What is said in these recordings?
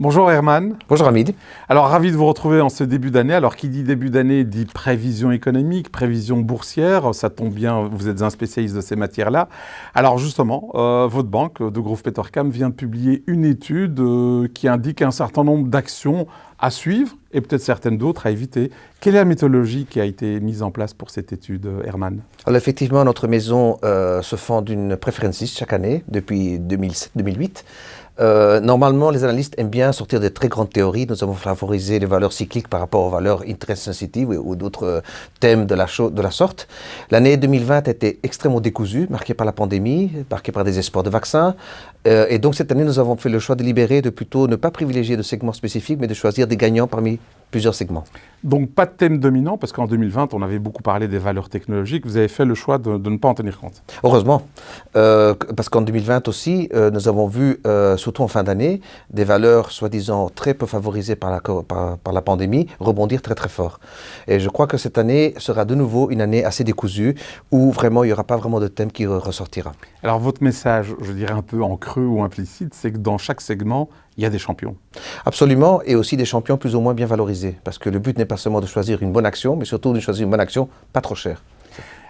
Bonjour Herman. Bonjour Hamid. Alors ravi de vous retrouver en ce début d'année. Alors qui dit début d'année dit prévision économique, prévision boursière. Ça tombe bien, vous êtes un spécialiste de ces matières-là. Alors justement, euh, votre banque de Groupe Petercam vient de publier une étude euh, qui indique un certain nombre d'actions à suivre et peut-être certaines d'autres à éviter. Quelle est la méthodologie qui a été mise en place pour cette étude, Herman? Alors effectivement, notre maison euh, se fend d'une préférence chaque année depuis 2007-2008. Euh, normalement, les analystes aiment bien sortir des très grandes théories. Nous avons favorisé les valeurs cycliques par rapport aux valeurs interest sensitive ou, d'autres euh, thèmes de la, de la sorte. L'année 2020 a été extrêmement décousue, marquée par la pandémie, marquée par des espoirs de vaccins. Euh, et donc cette année, nous avons fait le choix délibéré de plutôt ne pas privilégier de segments spécifiques, mais de choisir des gagnants parmi plusieurs segments. Donc pas de thème dominant, parce qu'en 2020, on avait beaucoup parlé des valeurs technologiques. Vous avez fait le choix de, ne pas en tenir compte. Heureusement, euh, parce qu'en 2020 aussi, euh, nous avons vu, euh, surtout en fin d'année, des valeurs soi-disant très peu favorisées par la, par, la pandémie rebondir très très fort. Et je crois que cette année sera de nouveau une année assez décousue, où vraiment il n'y aura pas vraiment de thème qui ressortira. Alors votre message, je dirais un peu en creux ou implicite, c'est que dans chaque segment, il y a des champions. Absolument, et aussi des champions plus ou moins bien valorisés. Parce que le but n'est pas seulement de choisir une bonne action, mais surtout de choisir une bonne action pas trop chère.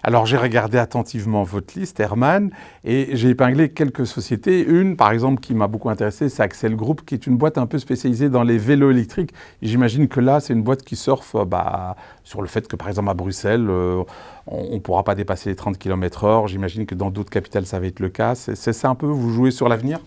Alors j'ai regardé attentivement votre liste, Herman, et j'ai épinglé quelques sociétés. Une, par exemple, qui m'a beaucoup intéressé, c'est Axel Group, qui est une boîte un peu spécialisée dans les vélos électriques. J'imagine que là, c'est une boîte qui surfe bah, sur le fait que, par exemple, à Bruxelles, euh, on ne pourra pas dépasser les 30 km h J'imagine que dans d'autres capitales, ça va être le cas. C'est ça un peu, vous jouez sur l'avenir?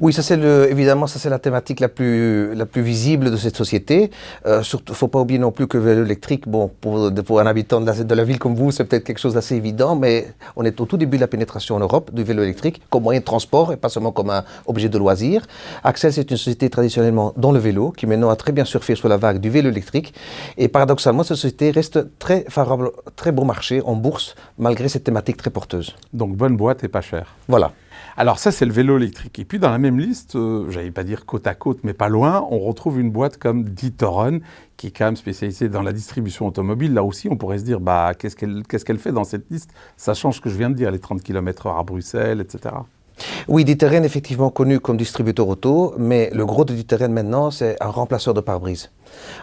Oui, ça c'est évidemment, ça c'est la thématique la plus, la plus visible de cette société. Il euh, ne faut pas oublier non plus que le vélo électrique, bon, pour, pour un habitant de la, de la ville comme vous, c'est peut-être quelque chose d'assez évident, mais on est au tout début de la pénétration en Europe du vélo électrique comme moyen de transport et pas seulement comme un objet de loisir. Axel, c'est une société traditionnellement dans le vélo qui maintenant a très bien surfé sur la vague du vélo électrique. Et paradoxalement, cette société reste très favorable, très bon marché en bourse, malgré cette thématique très porteuse. Donc bonne boîte et pas cher. Voilà. Alors ça, c'est le vélo électrique. Et puis dans la même liste, euh, j'allais pas dire côte à côte, mais pas loin, on retrouve une boîte comme Ditoron, qui est quand même spécialisée dans la distribution automobile. Là aussi, on pourrait se dire, bah, qu'est-ce qu'elle fait dans cette liste? Sachant ce que je viens de dire, les 30 km h à Bruxelles, etc. Oui, D'Itteren est effectivement connu comme distributeur auto, mais le gros de D'Itteren maintenant, c'est un remplaceur de pare-brise.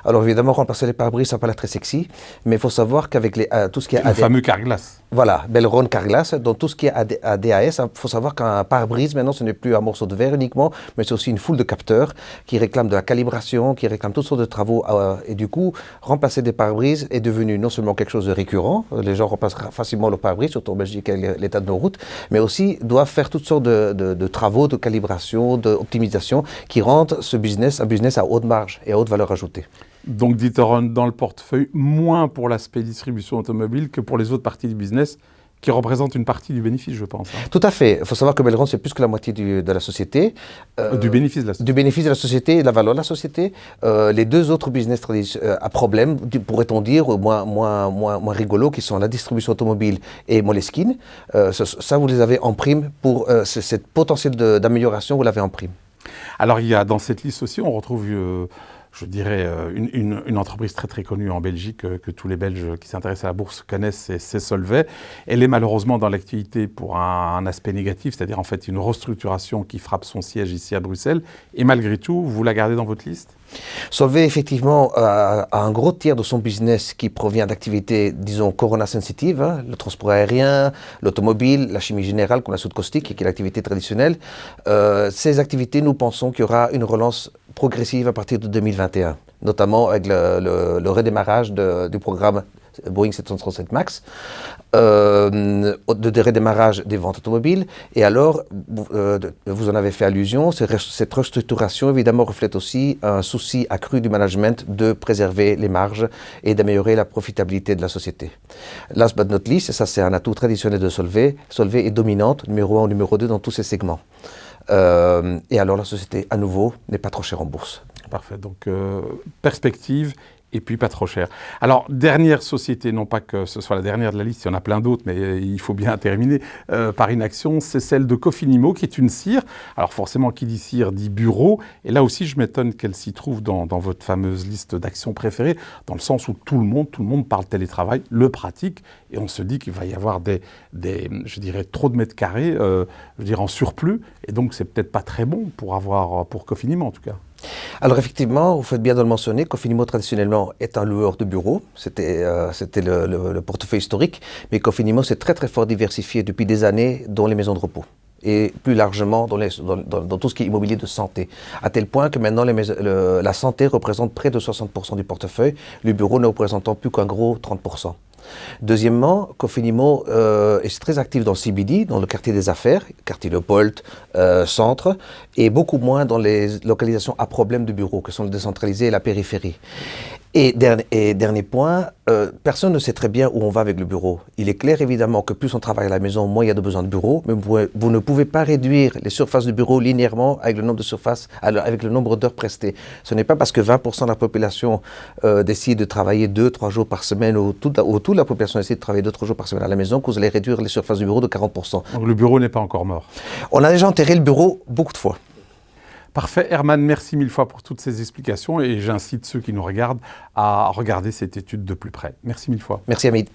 Alors évidemment, remplacer les pare-brise, ça n'a pas l'air très sexy, mais il faut savoir qu'avec euh, tout ce qui est... Le fameux carglass. Voilà, Belron carglass, dans tout ce qui est ADAS, il faut savoir qu'un pare-brise, maintenant, ce n'est plus un morceau de verre uniquement, mais c'est aussi une foule de capteurs qui réclament de la calibration, qui réclament toutes sortes de travaux. Euh, et du coup, remplacer des pare-brise est devenu non seulement quelque chose de récurrent, les gens remplacent facilement le pare-brise, surtout en Belgique et l'état de nos routes, mais aussi doivent faire toutes sortes de, de travaux, de calibration, d'optimisation qui rendent ce business un business à haute marge et à haute valeur ajoutée. Donc D'Ieteren dans le portefeuille, moins pour l'aspect distribution automobile que pour les autres parties du business, qui représentent une partie du bénéfice, je pense. Hein. Tout à fait. Il faut savoir que Belron, c'est plus que la moitié de la société. Euh, du bénéfice de la société. Du bénéfice de la société et de la valeur de la société. Euh, les deux autres business euh, à problème, pourrait-on dire, moins, moins, moins, moins rigolos, qui sont la distribution automobile et Moleskine, ça, vous les avez en prime pour cette potentiel d'amélioration, vous l'avez en prime. Alors, il y a dans cette liste aussi, on retrouve je dirais, euh, une, entreprise très très connue en Belgique euh, que tous les Belges qui s'intéressent à la bourse connaissent, c'est Solvay. Elle est malheureusement dans l'activité pour un, aspect négatif, c'est-à-dire en fait une restructuration qui frappe son siège ici à Bruxelles. Et malgré tout, vous la gardez dans votre liste? Solvay, effectivement, a, un gros tiers de son business qui provient d'activités, disons, corona-sensitives, hein, le transport aérien, l'automobile, la chimie générale, comme la soude caustique, qui est l'activité traditionnelle. Euh, ces activités, nous pensons qu'il y aura une relance progressive à partir de 2021, notamment avec le, redémarrage du programme Boeing 737 MAX, euh, de redémarrage des ventes automobiles. Et alors, euh, vous en avez fait allusion, cette restructuration évidemment reflète aussi un souci accru du management de préserver les marges et d'améliorer la profitabilité de la société. Last but not least, et ça c'est un atout traditionnel de Solvay, Solvay est dominante, numéro 1 ou numéro 2 dans tous ces segments. Euh, et alors la société, à nouveau, n'est pas trop chère en bourse. Parfait. Donc, euh, perspective et puis pas trop cher. Alors, dernière société, non pas que ce soit la dernière de la liste, il y en a plein d'autres, mais euh, il faut bien terminer euh, par une action, c'est celle de Cofinimo, qui est une cire. Alors forcément, qui dit cire dit bureau, et là aussi, je m'étonne qu'elle s'y trouve dans, votre fameuse liste d'actions préférées, dans le sens où tout le monde, tout le monde parle télétravail, le pratique, et on se dit qu'il va y avoir des, je dirais, trop de mètres carrés, euh, je dirais, en surplus, et donc c'est peut-être pas très bon pour avoir, pour Cofinimo en tout cas. Alors effectivement, vous faites bien de le mentionner, Cofinimo traditionnellement est un loueur de bureaux, c'était euh, le, le, portefeuille historique, mais Cofinimo s'est très très fort diversifié depuis des années dans les maisons de repos et plus largement dans, dans, tout ce qui est immobilier de santé. À tel point que maintenant la santé représente près de 60% du portefeuille, le bureau ne représentant plus qu'un gros 30%. Deuxièmement, Cofinimo euh, est très actif dans le CBD, dans le quartier des affaires, quartier Leopold, euh, centre, et beaucoup moins dans les localisations à problème de bureaux, que sont le décentralisé et la périphérie. Et dernier, point, euh, personne ne sait très bien où on va avec le bureau. Il est clair évidemment que plus on travaille à la maison, moins il y a de besoin de bureau, mais vous, ne pouvez pas réduire les surfaces de bureau linéairement avec le nombre de surfaces, avec le nombre d'heures prestées. Ce n'est pas parce que 20% de la population euh, décide de travailler 2-3 jours par semaine ou toute, ou toute la population décide de travailler 2-3 jours par semaine à la maison que vous allez réduire les surfaces du bureau de 40%. Donc le bureau n'est pas encore mort On a déjà enterré le bureau beaucoup de fois. Parfait. Herman, merci mille fois pour toutes ces explications et j'incite ceux qui nous regardent à regarder cette étude de plus près. Merci mille fois. Merci Hamid.